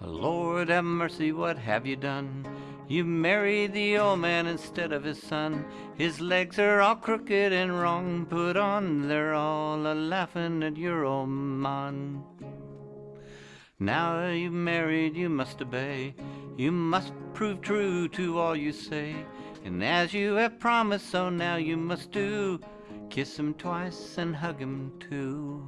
Lord have mercy, what have you done? You married the old man instead of his son. His legs are all crooked and wrong put on. They're all a laughing at your old man. Now you've married, you must obey. You must prove true to all you say. And as you have promised, so now you must do. Kiss him twice and hug him too.